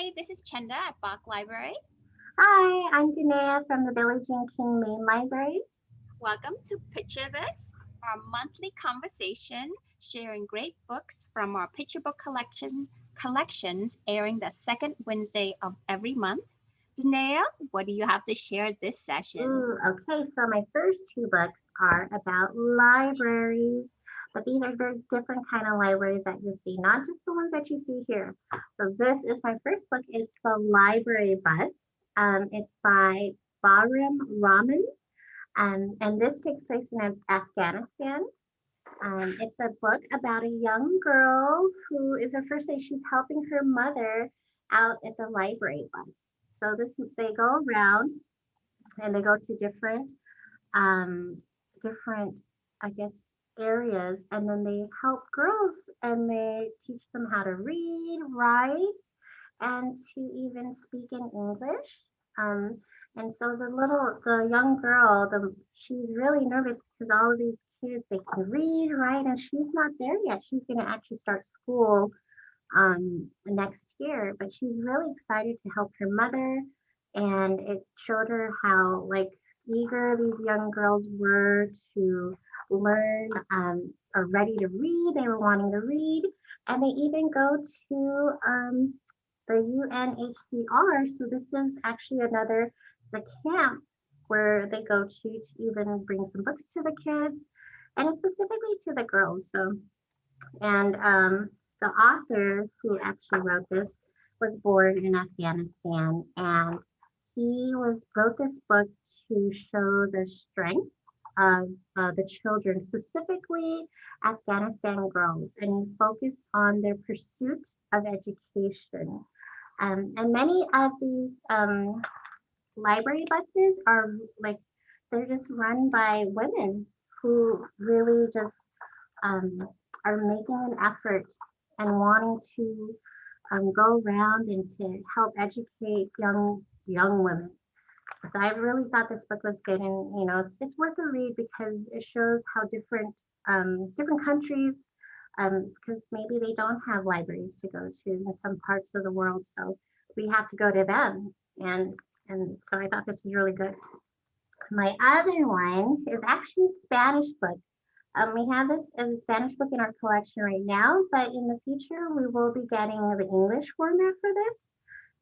Hi, this is Chenda at Bach Library. Hi, I'm Danea from the Billie Jean King Main Library. Welcome to Picture This, our monthly conversation sharing great books from our picture book collection collections airing the second Wednesday of every month. Danea, what do you have to share this session? Ooh, okay, so my first two books are about libraries, but these are very different kind of libraries that you see, not just the ones that you see here. So this is my first book. It's The Library Bus. Um, it's by Bahram Rahman, um, and this takes place in Afghanistan. Um, it's a book about a young girl who is her first day. She's helping her mother out at the library bus. So this they go around and they go to different, um, different, I guess, areas, and then they help girls and they teach them how to read, write, and to even speak in English. Um, and so the little, the young girl, the she's really nervous because all of these kids they can read, write, and she's not there yet. She's going to actually start school um, next year, but she's really excited to help her mother. And it showed her how like eager these young girls were to learn um, are ready to read. They were wanting to read, and they even go to um, the UNHCR. So this is actually another the camp where they go to to even bring some books to the kids, and specifically to the girls. So, and um, the author who actually wrote this was born in Afghanistan, and he was wrote this book to show the strength of uh, the children, specifically Afghanistan girls, and he focused on their pursuit of education. Um, and many of these um, library buses are like, they're just run by women who really just um, are making an effort and wanting to um, go around and to help educate young young women. So I really thought this book was good, and you know, it's it's worth a read because it shows how different um, different countries, um, because maybe they don't have libraries to go to in some parts of the world, so we have to go to them, and and so I thought this was really good. My other one is actually a Spanish book. Um, we have this as a Spanish book in our collection right now, but in the future we will be getting the English format for this.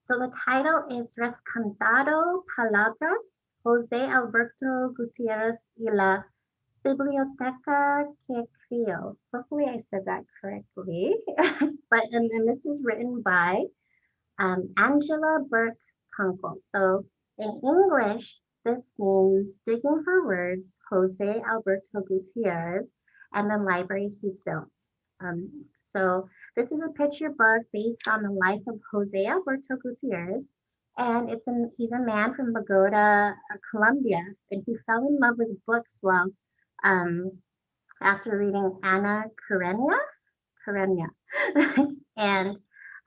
So the title is Rescatando Palabras, Jose Alberto Gutierrez y la Biblioteca que Crió. Hopefully I said that correctly. but and, and this is written by um, Angela Burke Kunkel. So in English, this means digging for words, Jose Alberto Gutierrez and the library he built. Um, so this is a picture book based on the life of Jose Alberto Gutierrez. And it's a, he's a man from Bogota, uh, Colombia, and he fell in love with books while um, after reading Anna Karenina, Karenina. and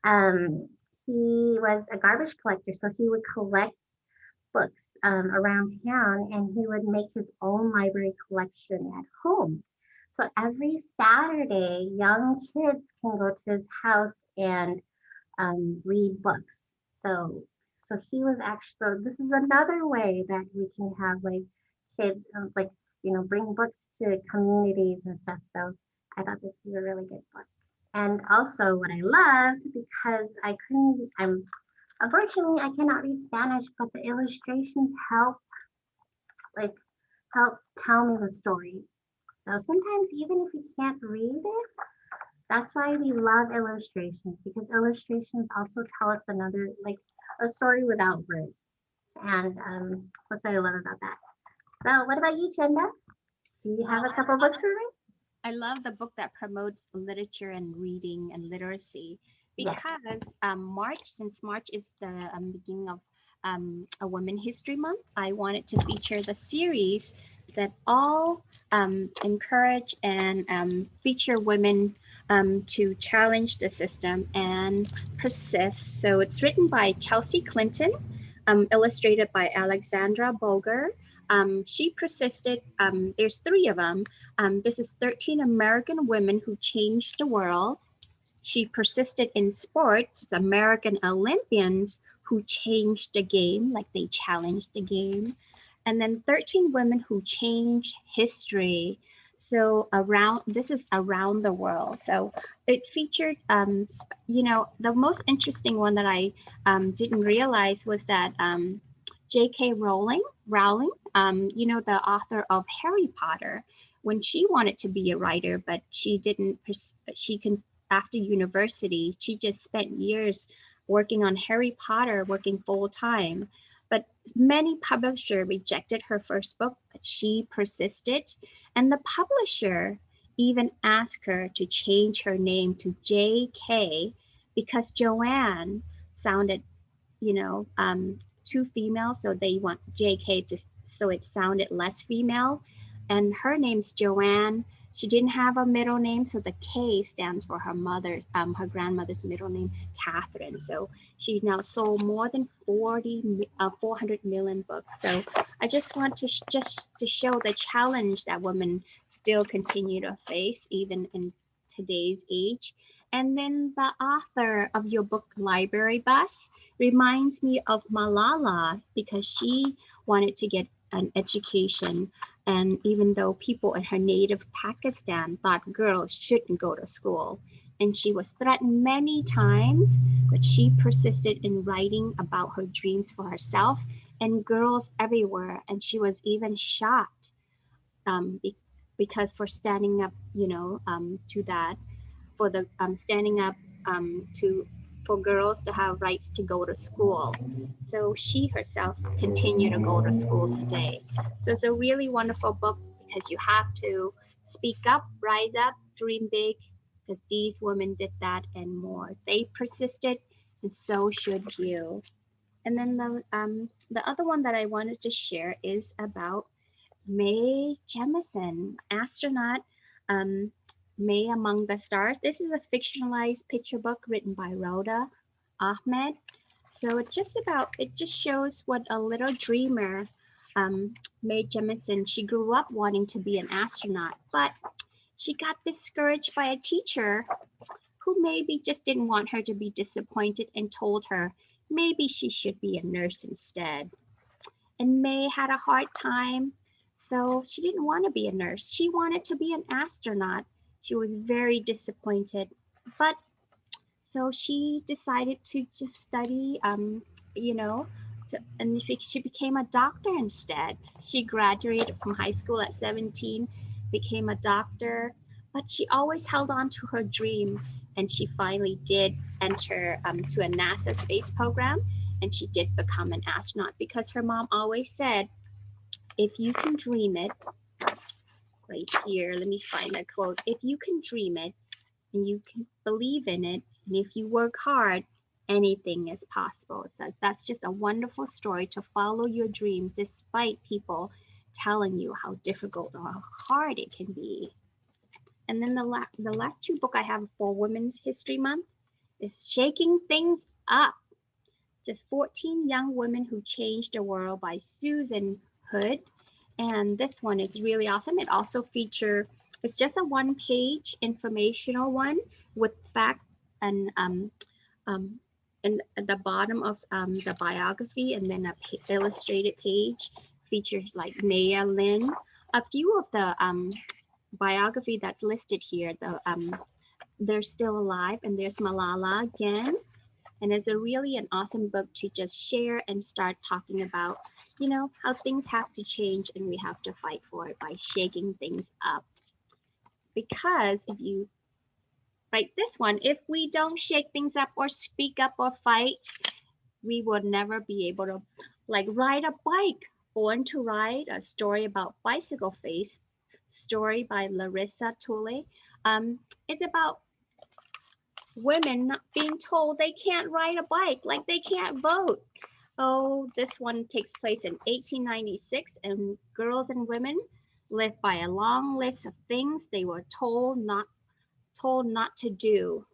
um, he was a garbage collector, so he would collect books um, around town and he would make his own library collection at home. So every Saturday, young kids can go to his house and um, read books. So, so he was actually. So this is another way that we can have like kids, um, like you know, bring books to communities and stuff. So I thought this was a really good book. And also, what I loved because I couldn't. I'm unfortunately I cannot read Spanish, but the illustrations help, like, help tell me the story. So sometimes even if you can't read it, that's why we love illustrations because illustrations also tell us another, like a story without words. And um, what's what I love about that. So what about you, Chenda? Do you have a couple books for me? I love the book that promotes literature and reading and literacy because yes. um, March, since March is the um, beginning of um, a Women History Month, I wanted to feature the series that all um, encourage and um, feature women um, to challenge the system and persist. So it's written by Chelsea Clinton, um, illustrated by Alexandra Boiger. Um, she persisted, um, there's three of them. this is 13 American women who changed the world. she persisted in sports, American Olympians who changed the game, like they challenged the game. And then 13 women who changed history. So around, this is around the world. So it featured, um, you know, the most interesting one that I um, didn't realize was that um, J.K. Rowling, Rowling, um, you know, the author of Harry Potter, when she wanted to be a writer, but she didn't, she can, after university, she just spent years working on Harry Potter, working full time. But many publisher rejected her first book, but she persisted. And the publisher even asked her to change her name to J.K. because Joanne sounded, you know, um, too female. So they want J.K. to so it sounded less female. And her name's Joanne. She didn't have a middle name, so the K stands for her mother, um, her grandmother's middle name, Catherine. So she now sold more than 40, uh, 400 million books. So I just want to just to show the challenge that women still continue to face even in today's age. And then the author of your book, Library Bus, reminds me of Malala because she wanted to get an education. And even though people in her native Pakistan thought girls shouldn't go to school, and she was threatened many times, but she persisted in writing about her dreams for herself and girls everywhere. And she was even shot um, be because for standing up, you know, um, to that, for the um, standing up um, to for girls to have rights to go to school. So she herself continued to go to school today. So it's a really wonderful book because you have to speak up, rise up, dream big, because these women did that and more. They persisted, and so should you. And then the um, the other one that I wanted to share is about Mae Jemison, astronaut um, Mae Among the Stars. This is a fictionalized picture book written by Roda Ahmed. So it just about, it just shows what a little dreamer, um, Mae Jemison, she grew up wanting to be an astronaut, but she got discouraged by a teacher who maybe just didn't want her to be disappointed and told her maybe she should be a nurse instead. And Mae had a hard time, so she didn't want to be a nurse. She wanted to be an astronaut. She was very disappointed, but so she decided to just study, um, you know, to, and she, became a doctor instead. She graduated from high school at 17, became a doctor, but she always held on to her dream. And she finally did enter um, to a NASA space program and she did become an astronaut because her mom always said, if you can dream it, right here, let me find that quote. If you can dream it and you can believe in it, and if you work hard, anything is possible. So that's just a wonderful story to follow your dream despite people telling you how difficult or how hard it can be. And then the, la the last two book I have for Women's History Month is Shaking Things Up. Just 14 Young Women Who Changed the World by Susan Hood. And this one is really awesome. It also feature, it's just a one page informational one with fact and um, um, and at the bottom of um, the biography and then a illustrated page features like Maya Lin. A few of the um, biography that's listed here, the um, they're still alive and there's Malala again. And it's a really an awesome book to just share and start talking about you know, how things have to change and we have to fight for it by shaking things up. Because if you write this one, if we don't shake things up or speak up or fight, we will never be able to like ride a bike. Born to Ride, a story about bicycle face, story by Larissa Theule. Um, it's about women not being told they can't ride a bike, like they can't vote. Oh, this one takes place in 1896 and girls and women live by a long list of things they were told not told not to do.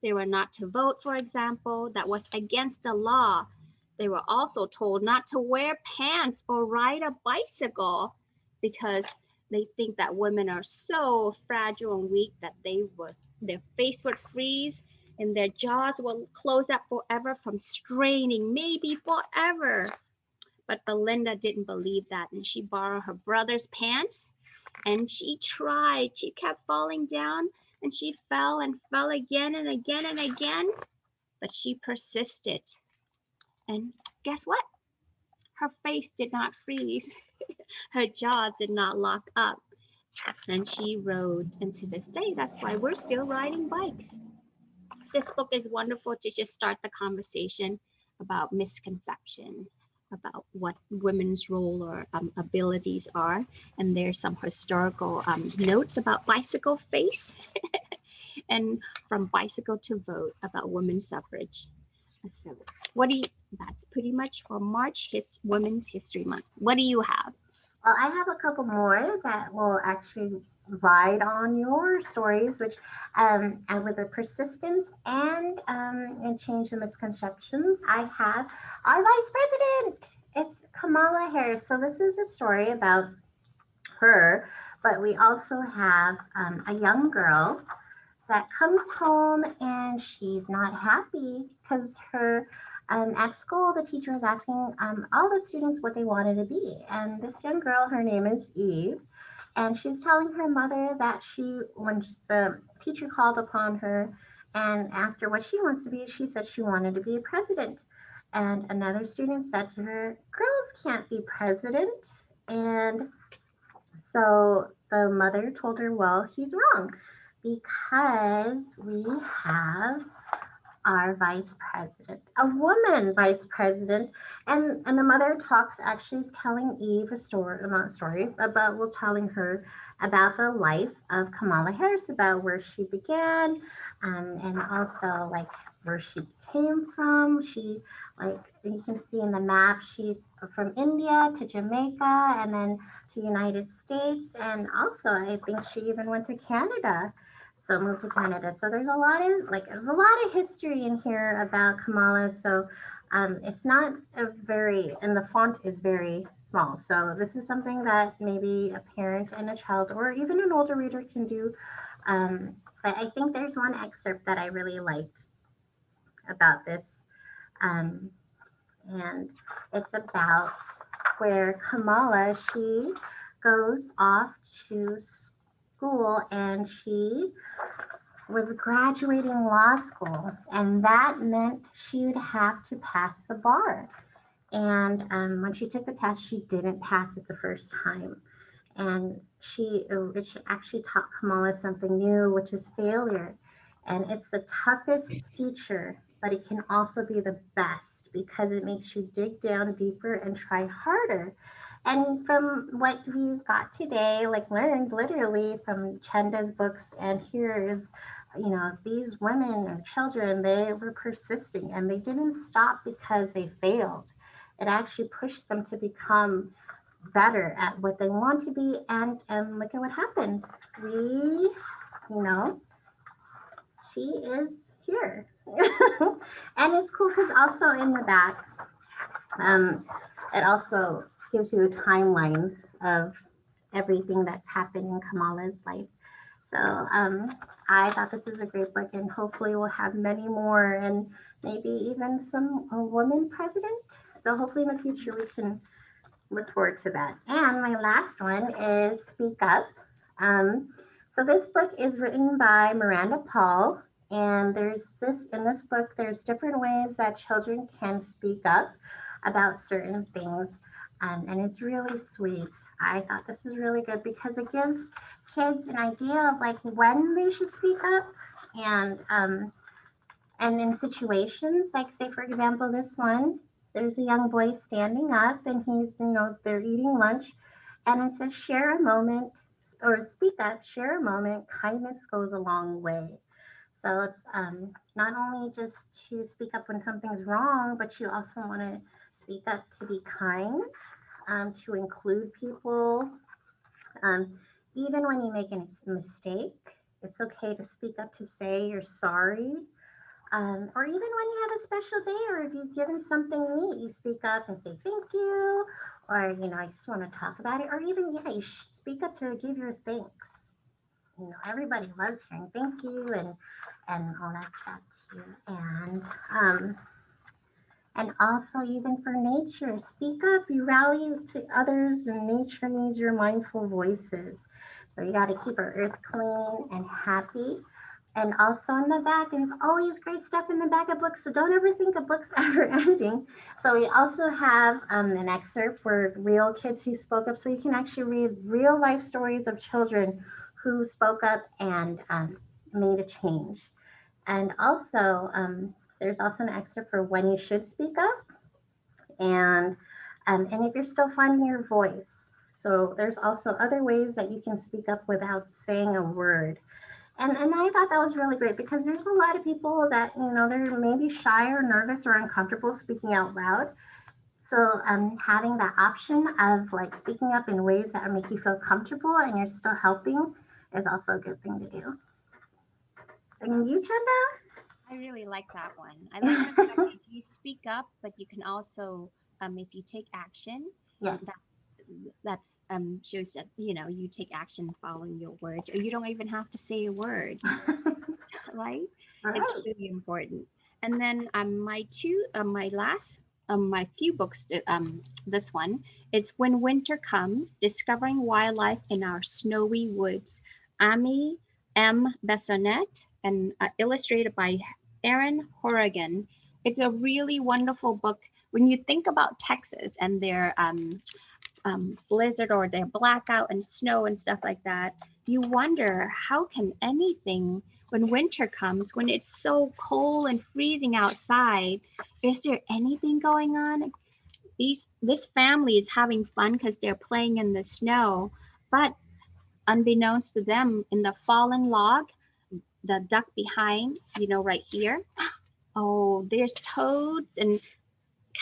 They were not to vote, for example, that was against the law. They were also told not to wear pants or ride a bicycle because they think that women are so fragile and weak that they would their face would freeze and their jaws will close up forever from straining, maybe forever. But Belinda didn't believe that, and she borrowed her brother's pants and she tried. She kept falling down and she fell and fell again and again and again, but she persisted. And guess what? Her face did not freeze, her jaws did not lock up. And she rode, and to this day, that's why we're still riding bikes this book is wonderful to just start the conversation about misconception about what women's role or um, abilities are and there's some historical um, notes about bicycle face and from bicycle to vote about women's suffrage. So what do you that's pretty much for march his women's history month. What do you have? Well i have a couple more that will actually ride on your stories, which um, and with the persistence and um, and change the misconceptions, I have our vice president. It's Kamala Harris. So this is a story about her, but we also have um, a young girl that comes home and she's not happy because her um, at school the teacher was asking um, all the students what they wanted to be and this young girl her name is eve and she's telling her mother that she, when the teacher called upon her and asked her what she wants to be, she said she wanted to be a president. And another student said to her, Girls can't be president. And so the mother told her, Well, he's wrong because we have our vice president, a woman vice president. And, and the mother talks actually is telling Eve a story, not story, about was telling her about the life of Kamala Harris, about where she began, um, and also like where she came from. She like you can see in the map, she's from India to Jamaica and then to United States. And also I think she even went to Canada so moved to Canada. So there's a lot of like a lot of history in here about Kamala. So um, it's not a very and the font is very small. So this is something that maybe a parent and a child or even an older reader can do. Um, but I think there's one excerpt that I really liked about this. Um, and it's about where Kamala, she goes off to school and she was graduating law school, and that meant she would have to pass the bar. And um, when she took the test, she didn't pass it the first time. And she, it actually taught Kamala something new, which is failure. And it's the toughest teacher, but it can also be the best because it makes you dig down deeper and try harder. And from what we got today, like learned literally from Chenda's books, and here is, you know, these women or children, they were persisting and they didn't stop because they failed. It actually pushed them to become better at what they want to be. And, and look at what happened. We, you know, she is here. and it's cool because also in the back, um, it also gives you a timeline of everything that's happened in Kamala's life. So um, I thought this is a great book, and hopefully we'll have many more, and maybe even some a woman president. So hopefully in the future we can look forward to that. And my last one is Speak Up. Um, so this book is written by Miranda Paul, and there's this in this book. There's different ways that children can speak up about certain things um, and it's really sweet. I thought this was really good because it gives kids an idea of like when they should speak up and um, and in situations like say for example this one there's a young boy standing up and he's you know they're eating lunch and it says share a moment or speak up share a moment kindness goes a long way so it's um, not only just to speak up when something's wrong but you also want to speak up to be kind, um, to include people. Um, even when you make a mistake, it's okay to speak up to say you're sorry. Um, or even when you have a special day or if you've given something neat, you speak up and say thank you, or you know, I just want to talk about it, or even yeah, you speak up to give your thanks. you know, everybody loves hearing thank you and and all that stuff too. And um, and also even for nature, speak up. You rally to others, and nature needs your mindful voices. So you got to keep our earth clean and happy. And also in the back, there's always great stuff in the back of books. So don't ever think a book's ever ending. So we also have um, an excerpt for real kids who spoke up. So you can actually read real life stories of children who spoke up and um, made a change. And also, um, there's also an excerpt for when you should speak up. And, um, and if you're still finding your voice. So there's also other ways that you can speak up without saying a word. And, and I thought that was really great because there's a lot of people that, you know, they're maybe shy or nervous or uncomfortable speaking out loud. So um, having that option of like speaking up in ways that make you feel comfortable and you're still helping is also a good thing to do. And you, Chenda? I really like that one. I like the fact that you speak up, but you can also, um, if you take action, Yes. that's that's um shows that you know you take action following your words, or you don't even have to say a word, right? Right. It's really important. And then um, my two, um, my last, um, my few books, uh, um, this one, it's When Winter Comes, Discovering Wildlife in Our Snowy Woods. Aimée M. Bissonette and uh, illustrated by Erin Hourigan. It's a really wonderful book. When you think about Texas and their um, um, blizzard or their blackout and snow and stuff like that, you wonder how can anything when winter comes, when it's so cold and freezing outside, is there anything going on? These this family is having fun because they're playing in the snow, but unbeknownst to them, in the fallen log, the duck behind, you know, right here. Oh, there's toads and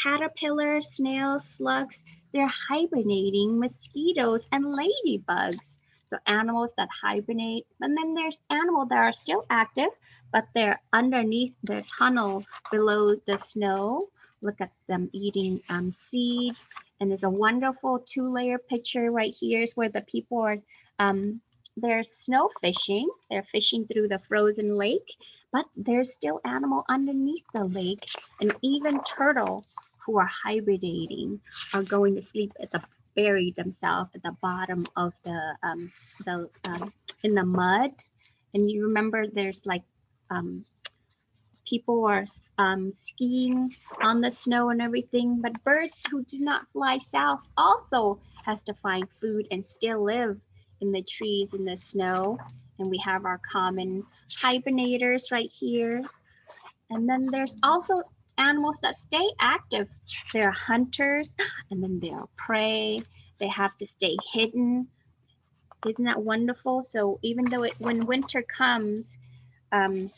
caterpillars, snails, slugs. They're hibernating mosquitoes and ladybugs. So animals that hibernate, and then there's animals that are still active, but they're underneath their tunnel below the snow. Look at them eating um, seed. And there's a wonderful two-layer picture right here is where the people are um, they're snow fishing. They're fishing through the frozen lake, but there's still animal underneath the lake, and even turtle who are hibernating are going to sleep at the bury themselves at the bottom of the um, the um, in the mud. And you remember there's like um, people are um, skiing on the snow and everything, but birds who do not fly south also has to find food and still live in the trees in the snow. And we have our common hibernators right here. And then there's also animals that stay active. They're hunters and then they're prey. They have to stay hidden. Isn't that wonderful? So even though it when winter comes, um,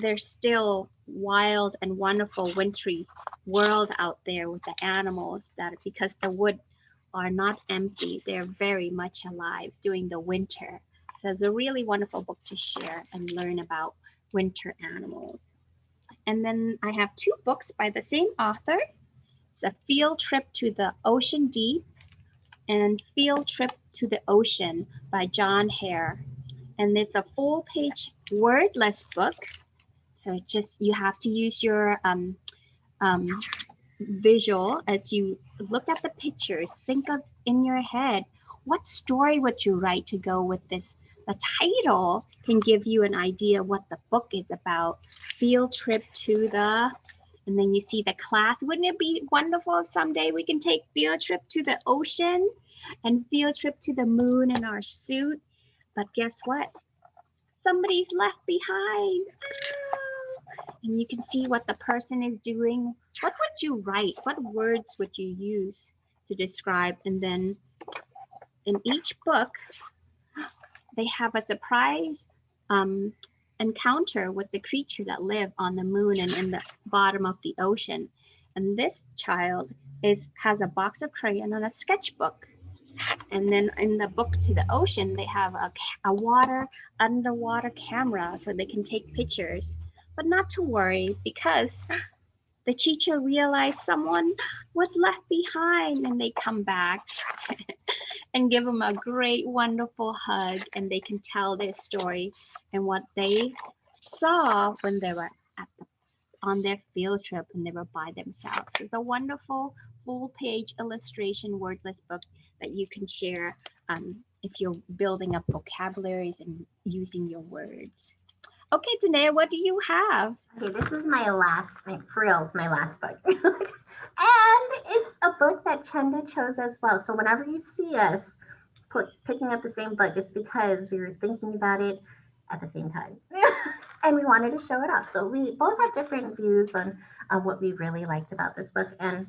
there's still wild and wonderful wintry world out there with the animals that because the wood are not empty. They're very much alive during the winter. So it's a really wonderful book to share and learn about winter animals. And then I have two books by the same author. It's a field trip to the ocean deep and Field Trip to the Ocean by John Hare. And it's a full page wordless book. So just you have to use your um, um, visual as you look at the pictures. Think of in your head what story would you write to go with this. The title can give you an idea what the book is about. Field trip to the and then you see the class. Wouldn't it be wonderful if someday we can take field trip to the ocean and field trip to the moon in our suit? But guess what? Somebody's left behind. Ah! And you can see what the person is doing. What would you write? What words would you use to describe? And then in each book, they have a surprise um, encounter with the creature that live on the moon and in the bottom of the ocean. And this child is has a box of crayon and a sketchbook. And then in the book to the ocean, they have a, a water underwater camera so they can take pictures. But not to worry because the teacher realized someone was left behind and they come back. and give them a great, wonderful hug, and they can tell their story and what they saw when they were at the, on their field trip and they were by themselves. It's a wonderful full page illustration wordless book that you can share um, if you're building up vocabularies and using your words. Okay, Danae, what do you have? Okay, this is my last, my for reals, my last book. and it's a book that Chenda chose as well. So whenever you see us put, picking up the same book, it's because we were thinking about it at the same time. and we wanted to show it off. So we both have different views on, on what we really liked about this book. And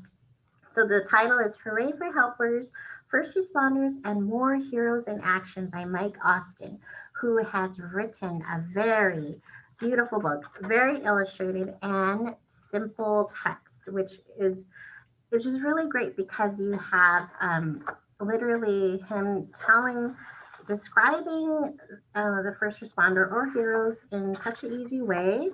so the title is Hooray for Helpers, First Responders, and More Heroes in Action by Mike Austin, who has written a very beautiful book, very illustrated and simple text, which is which is really great because you have um, literally him telling, describing uh, the first responder or heroes in such an easy way.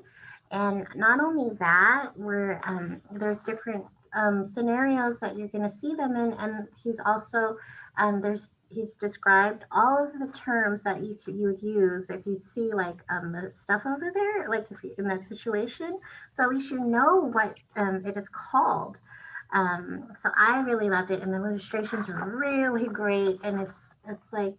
And not only that, where um, there's different um, scenarios that you're going to see them in, and he's also um, there's he's described all of the terms that you could, you would use if you see like um, the stuff over there, like if you, in that situation. So at least you know what um, it is called. Um, so I really loved it, and the illustrations are really great, and it's it's like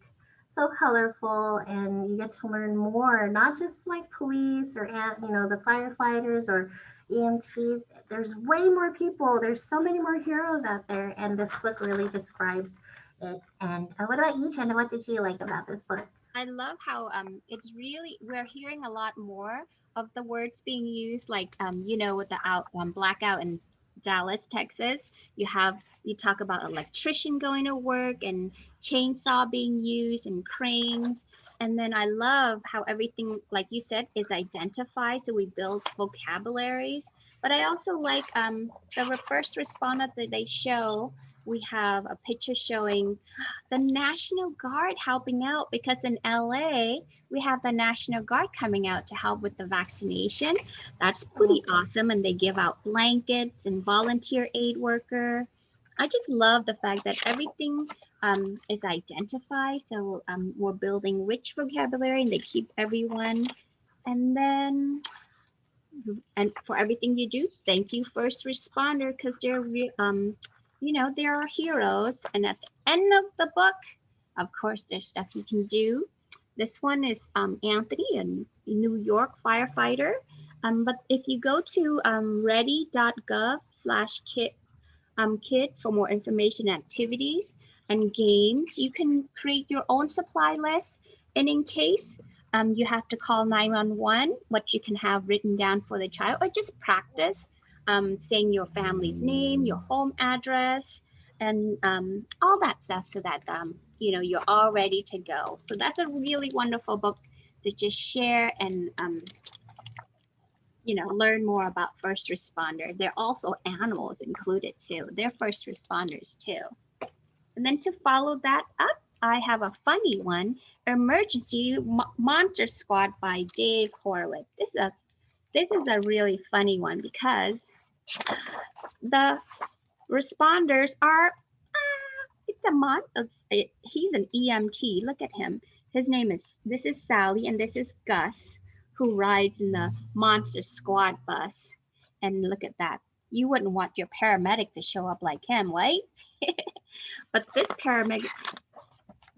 so colorful, and you get to learn more, not just like police or you know the firefighters or EMTs. There's way more people. There's so many more heroes out there, and this book really describes it. And uh, what about you, Chenda? What did you like about this book? I love how um it's really we're hearing a lot more of the words being used, like um you know with the out um, blackout in Dallas, Texas. You have you talk about electrician going to work and chainsaw being used and cranes. And then I love how everything, like you said, is identified. So we build vocabularies. But I also like um, the first responder that they show we have a picture showing the National Guard helping out because in LA, we have the National Guard coming out to help with the vaccination. That's pretty awesome. And they give out blankets and volunteer aid worker. I just love the fact that everything um, is identified. So um, we're building rich vocabulary and they keep everyone. And then and for everything you do, thank you first responder because they're um, you know, there are heroes. And at the end of the book, of course, there's stuff you can do. This one is um, Anthony, a New York firefighter. Um, but if you go to um, ready.gov slash kit um, kids for more information, activities, and games, you can create your own supply list. And in case um, you have to call 911, what you can have written down for the child or just practice um, saying your family's name, your home address, and um, all that stuff so that, um, you know, you're all ready to go. So that's a really wonderful book to just share and, um, you know, learn more about first responder. There are also animals included too. They're first responders too. And then to follow that up, I have a funny one, Emergency Monster Squad by Dave Horowitz. This is a, this is a really funny one because the responders are uh, it's a month it, he's an EMT. Look at him. His name is this is Sally and this is Gus who rides in the monster squad bus. And look at that. You wouldn't want your paramedic to show up like him, right? but this paramedic,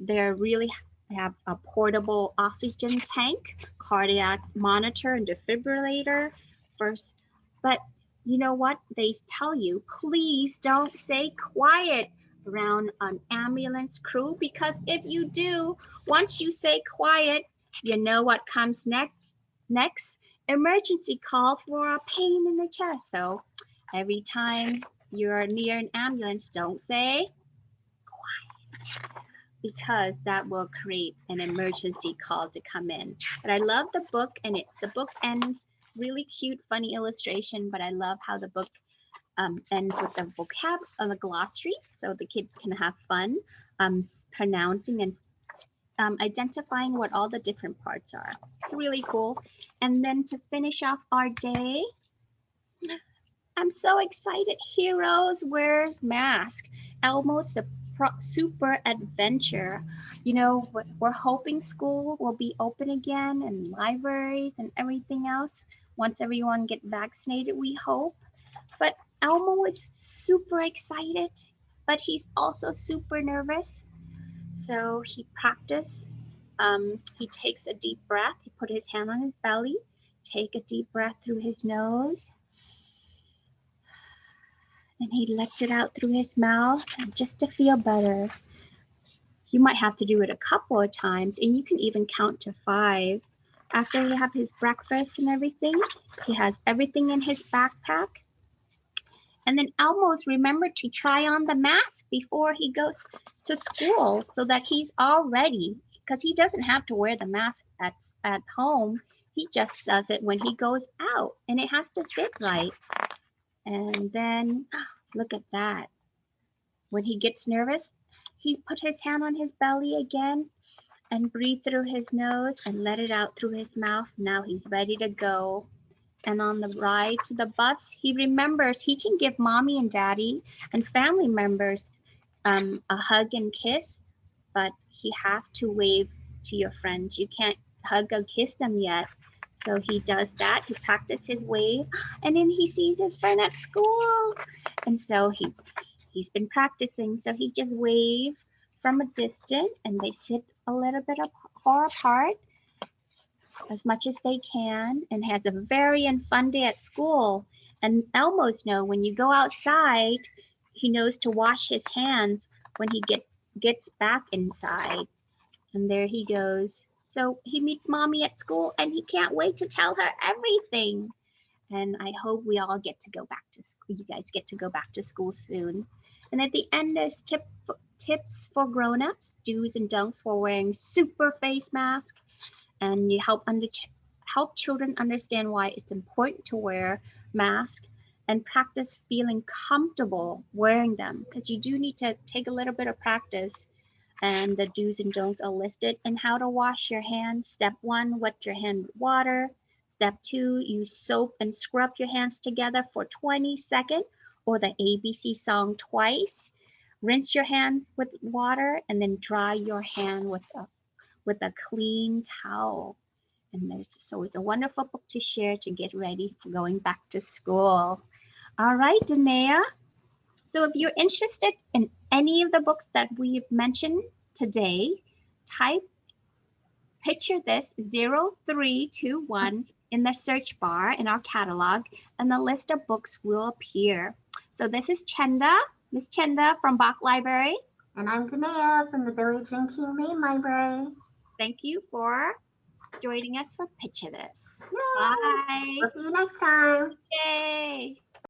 they're really have a portable oxygen tank, cardiac monitor, and defibrillator first. But you know what? They tell you please don't say quiet around an ambulance crew because if you do once you say quiet you know what comes next next? Emergency call for a pain in the chest. So every time you're near an ambulance don't say quiet because that will create an emergency call to come in. But i love the book and it the book ends really cute, funny illustration, but I love how the book um, ends with the vocab of glossary so the kids can have fun um, pronouncing and um, identifying what all the different parts are. It's really cool. And then to finish off our day, I'm so excited. Heroes wears mask. Elmo's pro- super adventure. You know, we're hoping school will be open again and libraries and everything else once everyone get vaccinated, we hope. But Elmo is super excited, but he's also super nervous. So he practiced. Um, he takes a deep breath. He put his hand on his belly. Take a deep breath through his nose. And he lets it out through his mouth just to feel better. You might have to do it a couple of times, and you can even count to five. After he have his breakfast and everything, he has everything in his backpack. And then Elmo's remembered to try on the mask before he goes to school so that he's all ready because he doesn't have to wear the mask at, at home. He just does it when he goes out and it has to fit right. And then look at that. When he gets nervous, he put his hand on his belly again and breathe through his nose and let it out through his mouth. Now he's ready to go. And on the ride to the bus, he remembers he can give mommy and daddy and family members um, a hug and kiss, but he have to wave to your friends. You can't hug or kiss them yet. So he does that. He practices his wave, and then he sees his friend at school, and so he he's been practicing. So he just wave from a distance, and they sit a little bit far apart as much as they can, and has a very fun day at school. And Elmo's know when you go outside, he knows to wash his hands when he get gets back inside. And there he goes. So he meets mommy at school and he can't wait to tell her everything. And I hope we all get to go back to school. You guys get to go back to school soon. And at the end, there's tip, tips for grown-ups, do's and don'ts for wearing super face mask. And you help under, help children understand why it's important to wear mask and practice feeling comfortable wearing them because you do need to take a little bit of practice and the do's and don'ts are listed and how to wash your hands. Step one, wet your hand with water. Step two, use soap and scrub your hands together for 20 seconds or the ABC song twice. Rinse your hand with water and then dry your hand with a, with a clean towel. And there's so it's a wonderful book to share to get ready for going back to school. All right, Danae. So if you're interested in any of the books that we've mentioned today, type picture this 0321 in the search bar in our catalog and the list of books will appear. So this is Chenda, Miss Chenda from Bach Library. And I'm Danea from the Billie Jean King Main Library. Thank you for joining us for Picture This. Yay! Bye. We'll see you next time. Yay.